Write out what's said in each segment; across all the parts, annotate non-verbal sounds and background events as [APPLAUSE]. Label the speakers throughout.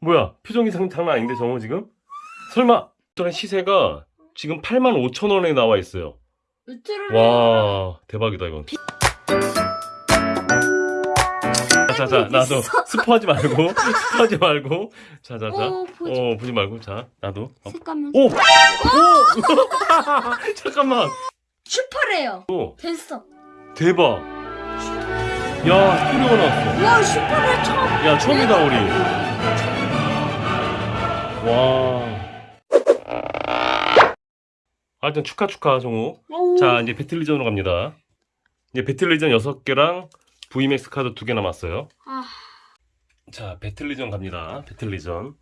Speaker 1: 뭐야 표정이 장- 장난 아닌데 정우 지금? 설마 저런 시세가 지금 85,000원에 나와 있어요 와 대박이다 이건 자자 나도 스포하지 말고 [LAUGHS] 스포하지 말고 자자자
Speaker 2: 오, 보지.
Speaker 1: 어 보지 말고 자 나도 어.
Speaker 2: 색감은
Speaker 1: 오! 오! [LAUGHS] 잠깐만
Speaker 2: 슈퍼래요.
Speaker 1: 오
Speaker 2: 됐어.
Speaker 1: 대박 야 소리가 나왔어
Speaker 2: 와 슈퍼레 처음.
Speaker 1: 야 처음이다 우리 와. 하여튼 축하 축하 정우.
Speaker 2: 오.
Speaker 1: 자 이제 배틀리전으로 갑니다. 이제 배틀리전 6개랑 VMAX 카드 2개 남았어요.
Speaker 2: 아,
Speaker 1: 자 배틀리전 갑니다. 배틀리전.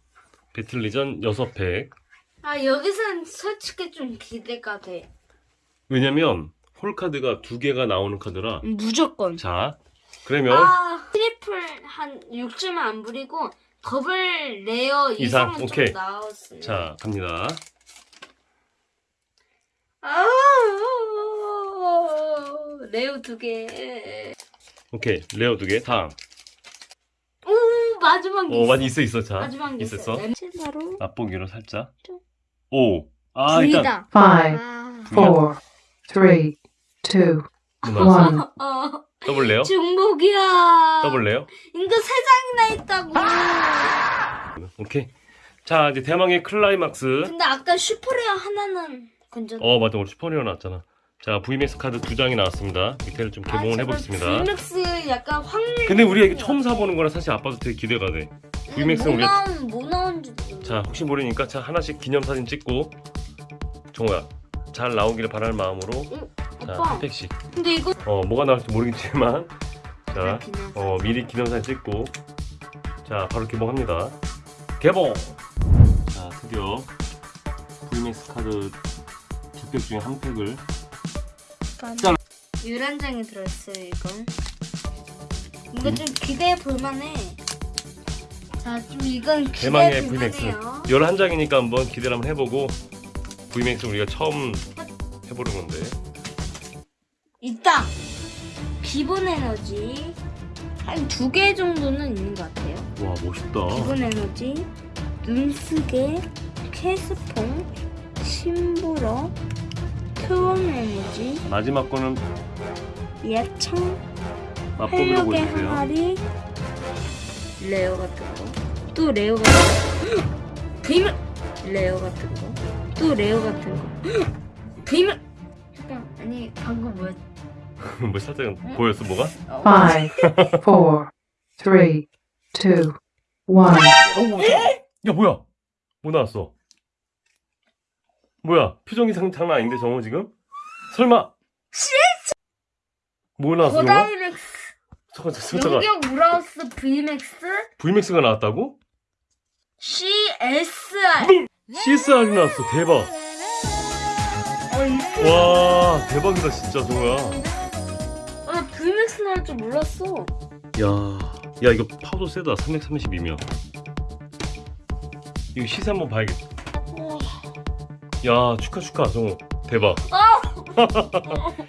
Speaker 1: 배틀리전 6팩.
Speaker 2: 아 여기서는 솔직히 좀 기대가 돼.
Speaker 1: 왜냐면 홀카드가 2개가 나오는 카드라
Speaker 2: 무조건.
Speaker 1: 자 그러면
Speaker 2: 아 트리플 한 6주만 안 부리고 더블 레어
Speaker 1: 이상,
Speaker 2: 이상은
Speaker 1: 오케이.
Speaker 2: 좀 나왔어요.
Speaker 1: 자 갑니다
Speaker 2: 아 레어 두 개.
Speaker 1: 오케이 레어 2개 다음
Speaker 2: 오 마지막
Speaker 1: 게어
Speaker 2: 있어.
Speaker 1: 많이 있어 있어 자
Speaker 2: 마지막 게
Speaker 1: 있었어
Speaker 2: 있어. 바로
Speaker 1: 맛보기로 살짝
Speaker 2: 좀.
Speaker 1: 오 아 일단.
Speaker 3: Five,
Speaker 2: 아,
Speaker 3: four, three, two,
Speaker 1: 나왔어
Speaker 3: one.
Speaker 2: 어
Speaker 1: double rare
Speaker 2: 중복이야.
Speaker 1: rare
Speaker 2: 이거 세 장이나 있다고.
Speaker 1: 오케이. 자 이제 대망의 클라이막스.
Speaker 2: 근데 아까 super rare 하나는 건져.
Speaker 1: 어 맞다. 우리 super rare 나왔잖아. 자 VMAX 카드 두 장이 나왔습니다. 밑에를 좀 개봉을 해보겠습니다.
Speaker 2: VMAX 약간 확률.
Speaker 1: 근데 우리가 이게 처음 사보는 거라 사실 아빠도 되게 기대가 돼. VMAX는
Speaker 2: 뭐
Speaker 1: 우리 가
Speaker 2: 나온 뭐 나온지도 몰라.
Speaker 1: 자 혹시 모르니까 자 하나씩 기념 사진 찍고. 정우야 잘 나오기를 바라는 마음으로 자
Speaker 2: 오빠.
Speaker 1: 한 팩씩
Speaker 2: 근데 이거
Speaker 1: 어 뭐가 나올지 모르겠지만. 자
Speaker 2: 그냥
Speaker 1: 어, 미리 기념사진 찍고. 자 바로 개봉합니다. 개봉! 자 드디어 VMAX 카드 두 팩 중에 한 팩을. 짠.
Speaker 2: 유란장이 들어있어요 이건. 이거 좀 기대해 볼만해. 자, 좀 이건
Speaker 1: 대망의
Speaker 2: 기대해
Speaker 1: VMAX
Speaker 2: 볼만해요.
Speaker 1: 11장이니까 한번 기대를 한번 해보고 VMAX 우리가 처음 해보는 건데
Speaker 2: 있다. 기본 에너지 한 두 개 정도는 있는 것 같아요.
Speaker 1: 와 멋있다
Speaker 2: 기본 에너지, 눈쓰개, 캐스퐁, 심부러, 트원 에너지,
Speaker 1: 마지막 거는
Speaker 2: 예청,
Speaker 1: 맛보기로 보여주세요
Speaker 2: 항아리, 레어 같은 거, 또 레어 같은 거, [GASPS] 비밀 레어 같은 거, 또 레어 같은 거, [GASPS] 비밀. 잠깐 아니 방금 뭐였? [LAUGHS]
Speaker 1: 뭐 살짝 보였어 뭐가?
Speaker 2: 어,
Speaker 3: Five, four, three, two, one.
Speaker 1: 야 뭐야? 뭐 나왔어? 뭐야? 표정이 장, 장난 아닌데 정우 지금? 설마! 뭐 나왔어 정우?
Speaker 2: 고다이렉스.
Speaker 1: 잠깐 잠깐 잠깐.
Speaker 2: 용격 브라우스 VMAX
Speaker 1: VMAX가 나왔다고?
Speaker 2: CSR
Speaker 1: CSR이 나왔어 대박.
Speaker 2: 어,
Speaker 1: 와 대박이다 진짜 정우야.
Speaker 2: 아, VMAX 나올 줄 몰랐어.
Speaker 1: 야, 야 이거 파도 세다. 332면. 이거 시세 한번 봐야겠다.
Speaker 2: 어,
Speaker 1: 야 축하 축하 정우. 대박.
Speaker 2: 아! [LAUGHS]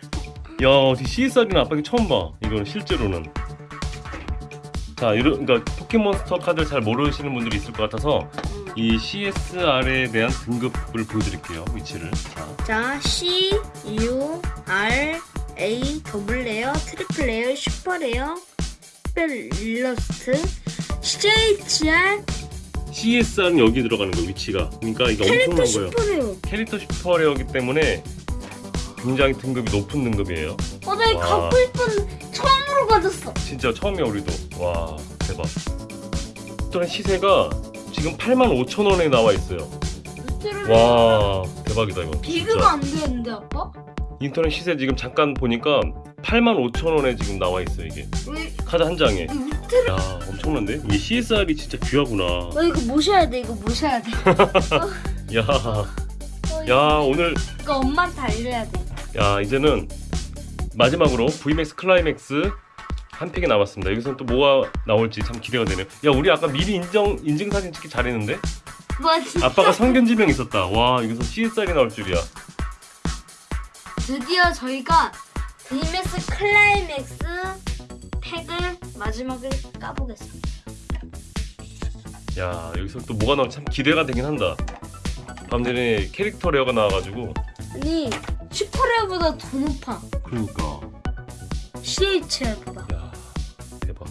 Speaker 1: 야 어떻게 CSR이나 아빠가 처음 봐. 이거는 실제로는. 자 이런 그러니까 포켓몬스터 카드를 잘 모르시는 분들이 있을 것 같아서 이 CSR에 대한 등급을 보여드릴게요 위치를. 자.
Speaker 2: 자 C, U, R, A, double rare, triple rare, super rare 특별 일러스트 CHR
Speaker 1: CSR은 여기 들어가는 거예요 위치가. 그러니까 이게
Speaker 2: 캐릭터
Speaker 1: 엄청난 거예요.
Speaker 2: super rare.
Speaker 1: 캐릭터 super rare기 때문에 굉장히 등급이 높은 등급이에요.
Speaker 2: 어, 나 이거
Speaker 1: 와.
Speaker 2: 갖고 싶은 처음으로 받았어.
Speaker 1: 진짜 처음이야 우리도. 와 대박. 또한 시세가 지금 85,000원에 나와 있어요. 와 대박이다 이거.
Speaker 2: 비교가 안 되는데 아빠?
Speaker 1: 인터넷 시세 지금 잠깐 보니까 85,000원에 지금 나와 있어 이게.
Speaker 2: 왜?
Speaker 1: 카드 한 장에. 야 엄청난데? 이게 CSR이 진짜 귀하구나.
Speaker 2: 어 이거 모셔야 돼 이거 모셔야 돼. [LAUGHS]
Speaker 1: 야,
Speaker 2: 어,
Speaker 1: 야 오늘
Speaker 2: 이거 엄마한테 알려야 돼.
Speaker 1: 야 이제는 마지막으로 VMAX 클라이맥스 한 팩이 남았습니다. 여기서는 또 뭐가 나올지 참 기대가 되네요. 야 우리 아까 미리 인정, 인증사진 찍기 잘했는데?
Speaker 2: 뭐
Speaker 1: 아빠가 선견지명 있었다. 와 여기서 CSR이 나올 줄이야
Speaker 2: 드디어 저희가 VMAX 클라이맥스 팩을 마지막에 까보겠습니다
Speaker 1: 야 여기서 또 뭐가 나올지 참 기대가 되긴 한다. 방금 전에 캐릭터 rare가 나와가지고.
Speaker 2: 아니 super rare보다 더 높아.
Speaker 1: 그러니까.
Speaker 2: CHR보다.
Speaker 1: 야 대박.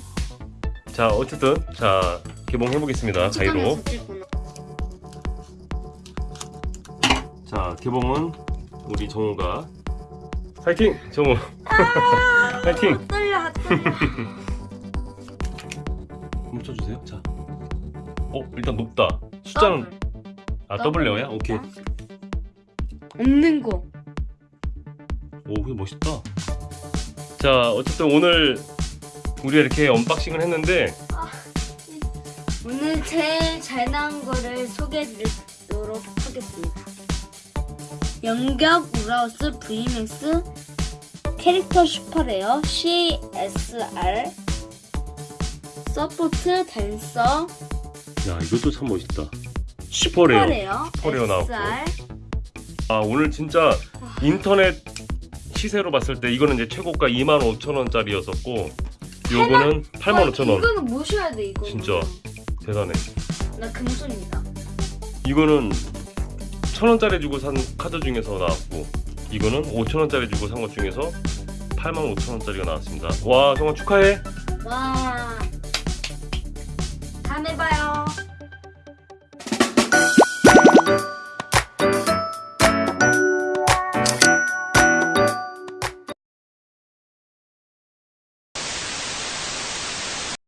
Speaker 1: 자 어쨌든 자 개봉해 보겠습니다. 가위로. 자 개봉은 우리 정우가 파이팅 정우. 파이팅.
Speaker 2: 아, 떨려 떨려.
Speaker 1: 멈춰주세요. 자. 어 일단 높다. 숫자는 아 double rare야? 오케이.
Speaker 2: 없는 거.
Speaker 1: 오, 그게 멋있다. 자, 어쨌든 오늘 우리가 이렇게 unboxing을 했는데
Speaker 2: 오늘 제일 잘 나온 거를 소개해드리도록 하겠습니다. 연격 우라오스 VMAX 캐릭터 super rare CSR support 댄서
Speaker 1: 야, 이것도 참 멋있다.
Speaker 2: super rare.
Speaker 1: super rare, super rare 나왔고. 아, 오늘 진짜 인터넷 시세로 봤을 때 이거는 이제 최고가 25,000원짜리였었고 요거는 85,000원.
Speaker 2: 이거는 모셔야 돼 이거.
Speaker 1: 진짜. 대단해.
Speaker 2: 나 금손이다.
Speaker 1: 이거는 1,000원짜리 주고 산 카드 중에서 나왔고 이거는 5,000원짜리 주고 산 것 중에서 85,000원짜리가 나왔습니다. 와, 정말 축하해.
Speaker 2: 와. 다음에 봐요.